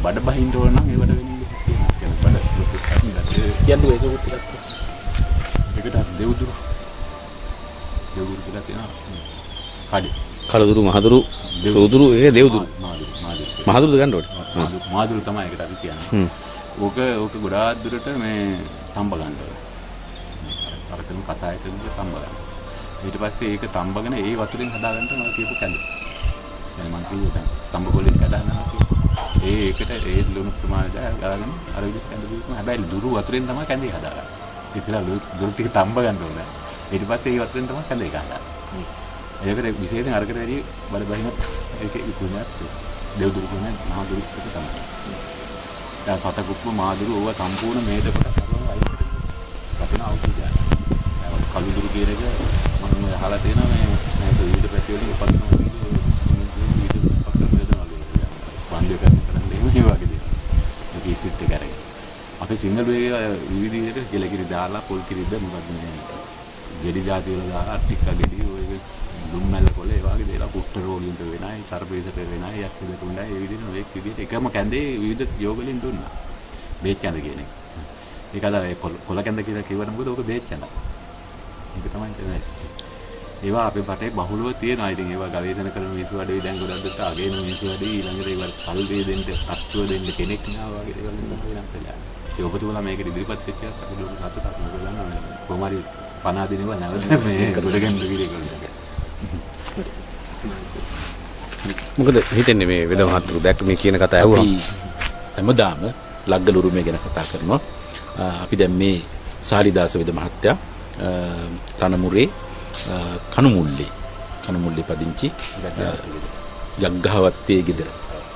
බඩ බහින්න ඕන නම් ඒවට වෙන කියන්නේ බඩ ලොකු කන්නේ කියන්නකෝ ඒක උත් ටිකක් ඒකට අර දෙව්දුරු දෙව්දුරු කියලා තියෙනවා කඩේ කලදුරු මහදුරු සෝදුරු ඒ දෙව්දුරු මාදුරු මාදුරු මහදුරුද ගන්න ඕනේ මාදුරු මාදුරු තමයි ඒකට අපි කියන්නේ හ්ම් ඕක ඕක ගොඩාක් දුරට මේ තම්බ ගන්න ඕනේ අර කරන කතා එක විදිහට තම්බ ගන්න ඊට පස්සේ ඒක තම්බගෙන ඒ වතුරෙන් හදාගන්න මම කියපු කැඳ يعني මම කිව්වේ දැන් තම්බ කොලෙන් හදාගන්නවා කියලා ඒ ඒකට ඒ ලුණු ප්‍රමාණය දාගෙන අර විදිහට කැඳ දීපුවම හැබැයි දුරු වතුරෙන් තමයි කැඳේ හදාගන්නේ ඉතින් දුරු ටික තම්බ ගන්න ඕනේ ඊට පස්සේ ඒ වතුරෙන් තමයි කැඳේ ගන්න ඒකට විශේෂයෙන් අරකට වැඩි බල බහින ඒකේ විකුණයක් දෙව්දුරු කියන්නේ මහා දුරු එක තමයි. දැන් සතකුප්ප මාදුරු ඕවා සම්පූර්ණ මේද කොට කරනවා අයින් කරනවා. අපින අවුරුදු ගන්න. දැන් කළු දුරු කියන එක මම අහලා තියෙනවා මේ මේක විවිධ පැති වලින් උපදිනවා වගේ විවිධ පක්ෂ වේදනා වගේ. වන්දේ කරන කරන්නේ මේ වගේ දේවල්. මේක ඉස්පිට් එක අරගෙන. අපි සිංහල වේ විවිධ විදිහට කෙලකිරි දාලා පොල් කිරිද මොකද මේ ගෙඩි જાති වල දාලා ටිකක් ගෙඩි ඔය දුම්මැල්ල කොළ ඒ වගේ දේලා කුෂ්ඨ රෝගීන්ට වෙනයි සර්පේසට වෙනයි යක්ෂ දෙකුණ්ඩයි ඒ විදිහට ඔය විදිහට එකම කැඳේ විවිධ යෝග වලින් දුන්නා බේත් කැඳ කියන එක. ඒක අද ඒ කොළ කැඳ කියලා කිව්වට මොකද ඕක බේත් කැඳ. ඒක තමයි කියන්නේ. ඒවා අපේ රටේ බහුලව තියෙනවා. ඉතින් ඒවා ගවේෂණ කරන මිනිස්සු වැඩි දැන් ගොඩක් දුරට අගේන මිනිස්සු වැඩි ඊළඟට ඒවා කල් දෙය දෙන්න, තත්ත්ව දෙන්න කෙනෙක් නා වගේ දේවල් වෙනස් වෙලා. ඒ ඔබතුමලා මේක ඉදිරිපත් වෙච්ච එකත් අපි ලොකු සතුටක් මොකද දන්නවද? කොහොම හරි 50 දිනේව නැවත මේ ගොඩගෙන. මොකද හිතෙන්නේ මේ වෙද මහතුරු දැක්ක මේ කියන කතා ඇහුවා හැමදාම ලග්ගල උරුමය ගැන කතා කරනවා. අපි දැන් මේ සාලිදාස වෙද මහත්තයා රණමුරේ අ, කණුමුල්ලේ කණුමුල්ලේ පදිංචි යග්ගහවත්තේ ගෙදර.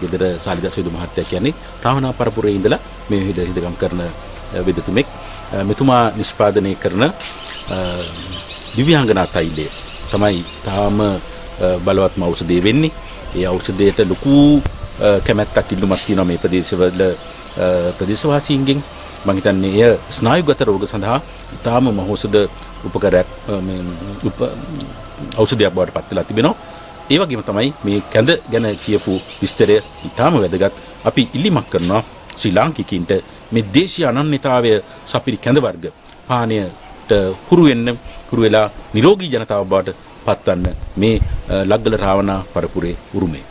ගෙදර සාලිදාස වෙද මහත්තයා කියන්නේ රාවණා පරපුරේ ඉඳලා මේ විද හිදගම් කරන අ, වෙදතුමෙක්. අ, මෙතුමා නිෂ්පාදනය කරන අ, දිව්‍යාංගනා තෛලය තමයි තාම අ, බලවත්ම ඖෂධය වෙන්නේ. ඒ ඖෂධයට ලොකු අ, කැමැත්තක් ඉල්ලුමක් තියෙනවා මේ ප්‍රදේශවල අ, ප්‍රදේශවාසීන්ගෙන්. මම හිතන්නේ එය ස්නායුගත රෝග සඳහා ඉතාම මහෞෂධ උපකරයක් අ, මේ උප ඖෂධයක් බවට පත් වෙලා තිබෙනවා. ඒ වගේම තමයි මේ කැඳ ගැන කියපු විස්තරය ඉතාම වැදගත්. අපි ඉල්ලීමක් කරනවා ශ්‍රී ලාංකිකයින්ට මේ දේශීය අනන්‍යතාවය සපිරි කැඳ වර්ග පානයට හුරු වෙන්න හුරු වෙලා නිරෝගී ජනතාව බවට පත්වන්න මේ අ, ලග්ගල රාවණා පරපුරේ උරුමේ